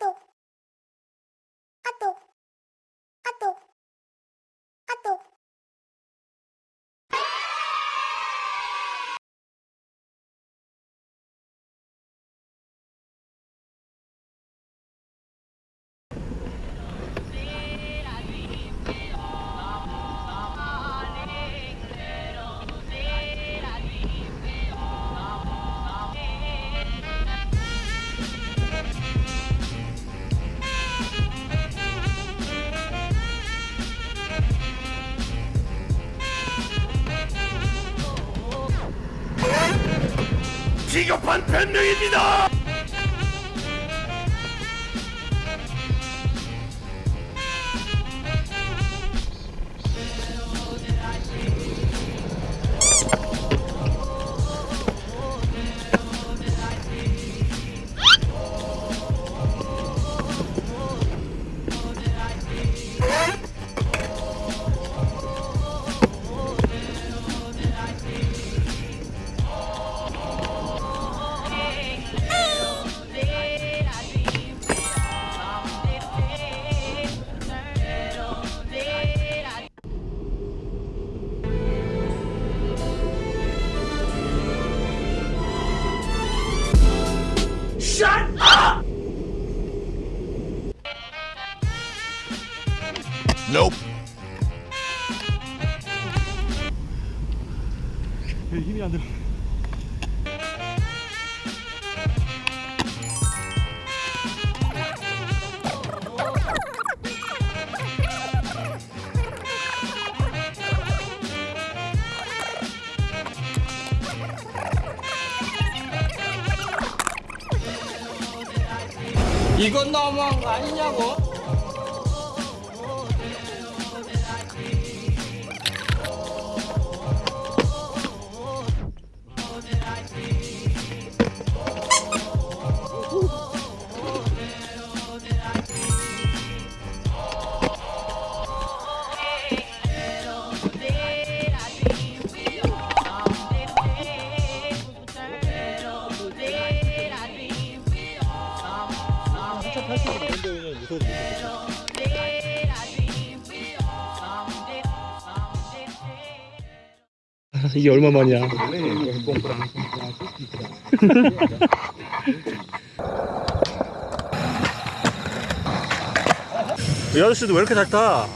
아 비겁한 변명입니다. Nope. 힘이 안 들어. 이건 너무한 거 아니냐고? 이게 얼마 만이야? 이 아저씨도 왜 이렇게 잘 타?